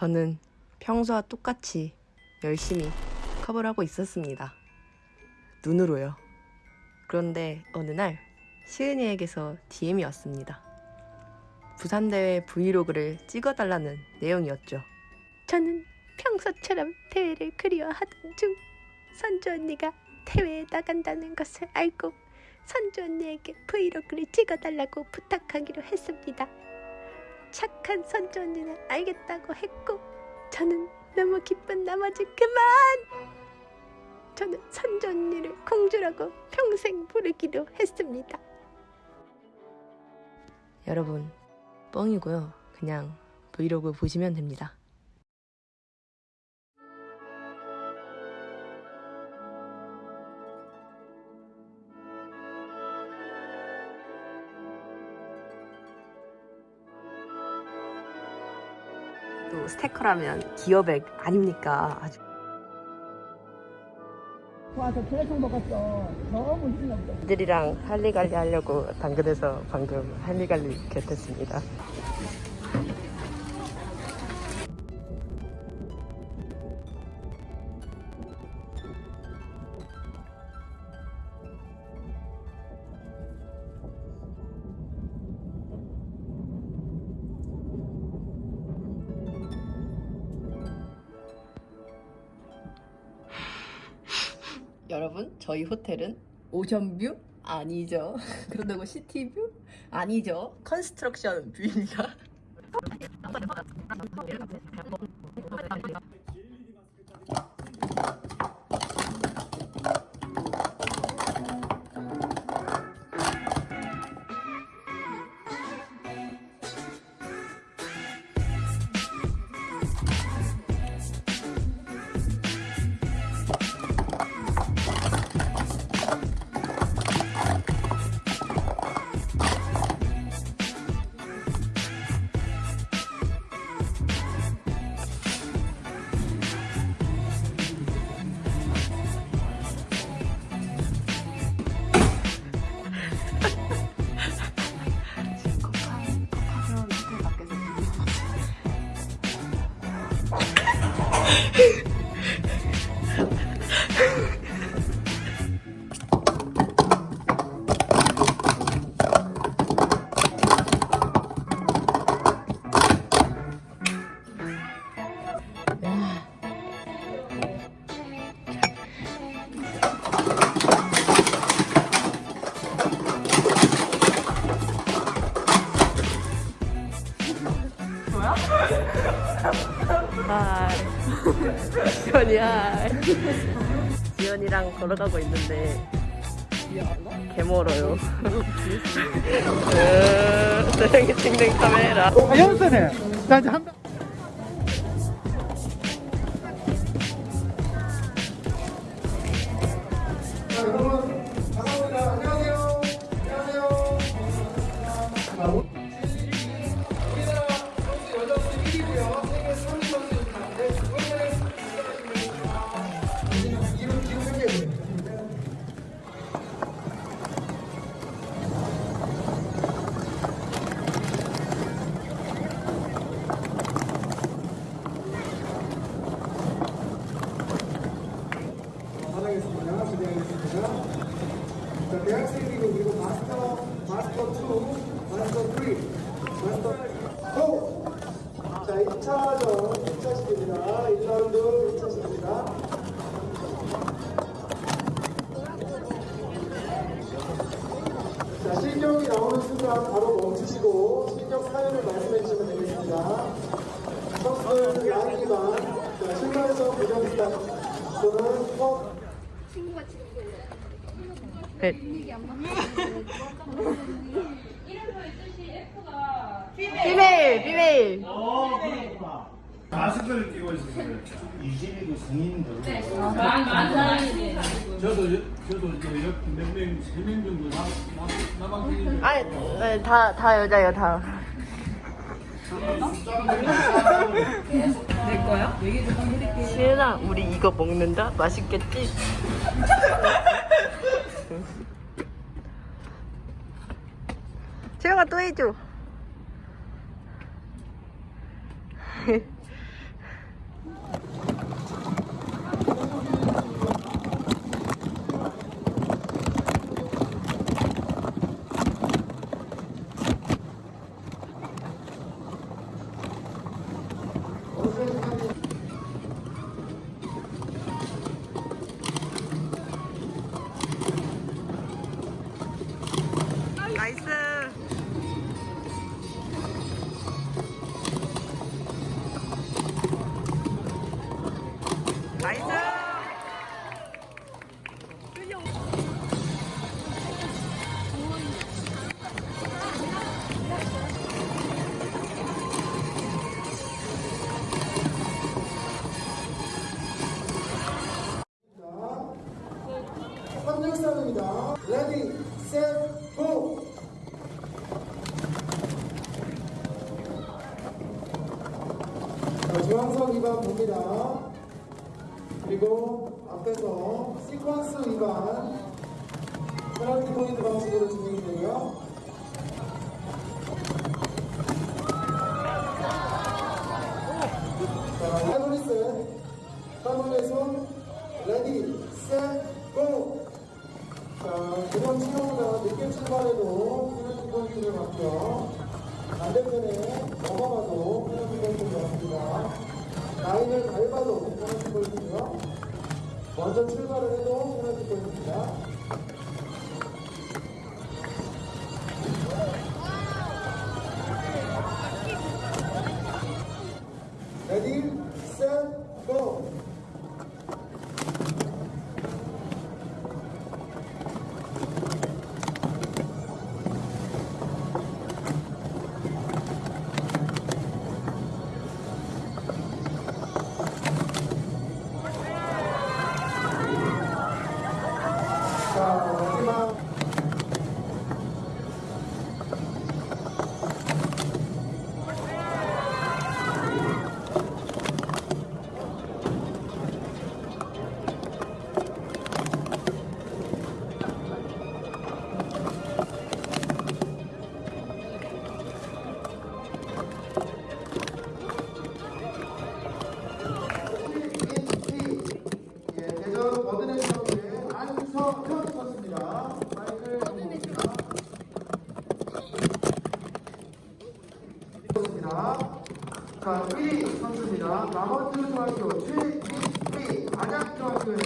저는 평소와 똑같이 열심히 컵을 하고 있었습니다. 눈으로요. 그런데 어느 날 시은이에게서 DM이 왔습니다. 부산대회 브이로그를 찍어달라는 내용이었죠. 저는 평소처럼 대회를 그리워하던 중 선주 언니가 대회에 나간다는 것을 알고 선주 언니에게 브이로그를 찍어달라고 부탁하기로 했습니다. 착한 선주 언니는 알겠다고 했고 저는 너무 기쁜 나머지 그만! 저는 선주 언니를 공주라고 평생 부르기로 했습니다. 여러분 뻥이고요. 그냥 브이로그 보시면 됩니다. 또 스테커라면 기업액 아닙니까? 아주 와서 계속 먹었어. 너무 힘들었어. 애들이랑 할리갈리 하려고 당근에서 방금 할리갈리 겟했습니다. 여러분, 저희 호텔은 오션뷰 아니죠. 그런다고 시티뷰 아니죠. 컨스트럭션 뷰입니다. 하이. 지연이 하이. 지연이랑 걸어가고 있는데 개 멀어요. 땡 땡땡 카메라. 아, 연습해. 나 이제 한 번. 2차전, 2차 시입니다 1라운드 2차 시입니다 자, 실력이 나오는 순간 바로 멈추시고 실력 사연을 말씀해 주시면 되겠습니다. 선수들 라인이만 자, 출발해서 부정스타 또는 컵 네. 비메일 비메일. 마스크를 끼고 있었어요. 이진이고 성인들. 네. 저도 여- 저도 이제 옆 몇명 세명 정도 남 남았는데 아니 네, 다, 다 여자예요 다. 내 거야? 얘기 좀 해드릴게. 시은아 우리 이거 먹는다? 맛있겠지? 채영아 또 해줘 봅니다. 그리고 앞에서 sequence 2번 페널티 포인트 방식으로 진행이 되고요. 자, 하이브리스 하이브리스 ready, set, go! 자, 이번 시간보다 늦게 출발해도 페널티 포인트를 받고요. 반대편에 넘어가도 페널티 포인트를 받습니다. 라인을 밟아도 페널티 포인트고요. 먼저 출발을 해도 페널티 포인트입니다. 좋습니다. 자, 1위 선수입니다. 남원주 중학교 최민희 안양중학교의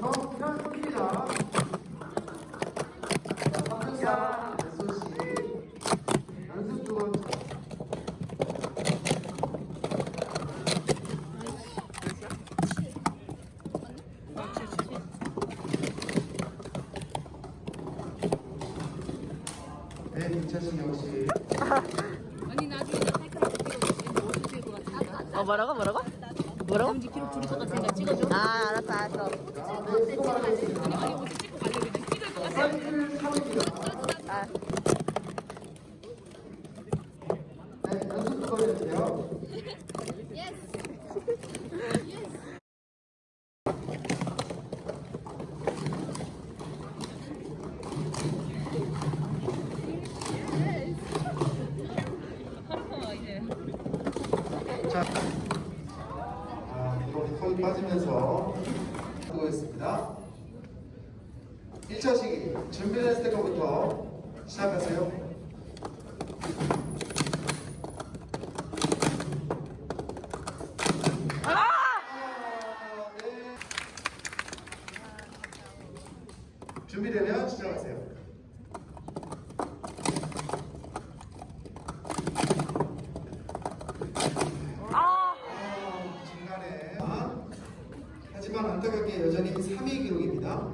정현입니다. 자, 삼성사 SOC 연습 두 번째. 네, 김차신 역시 아니 나중에 나 사이클 찍어줄게. 뭐 어떻게 될것 같아? 어 뭐라고 뭐라고? 뭐라고? 남지 기록 둘이 똑같으니까 찍어줘. 아 알았어 알았어. 아니 어디 찍고 가려고 찍을 것 같아. 아. 네, 연습 두 번 해주세요. 자, 아, 또 손이 빠지면서 하고 있습니다. 1차 시기 준비됐을 때부터 시작하세요. 아, 네. 준비되면 시작하세요. 아, 중간에. 아, 하지만 안타깝게 여전히 3위 기록입니다.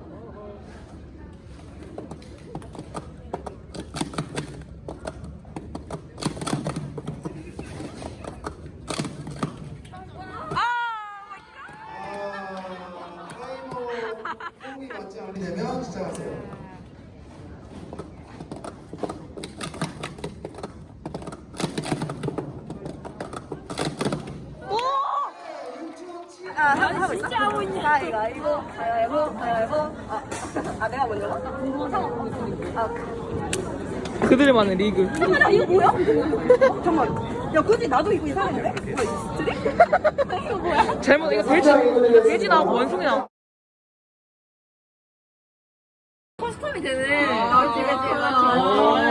아, 타이머 호흡이 맞지 않으면 시작하세요. 아 하고 하고 있어? 진짜 하고 아 이거 이거 가위바위보 가위바위보 아, 아 내가 먼저 아 그들만의 리그. 잠깐만 아, 이거 뭐야? 잠깐만 야 그지 나도 이거 이상한데? 스트리? 이거 뭐야? 잘못 이거 돼지 돼지 나오고 원숭이 나오고. 커스텀이 되네 아 그치 그치 맞지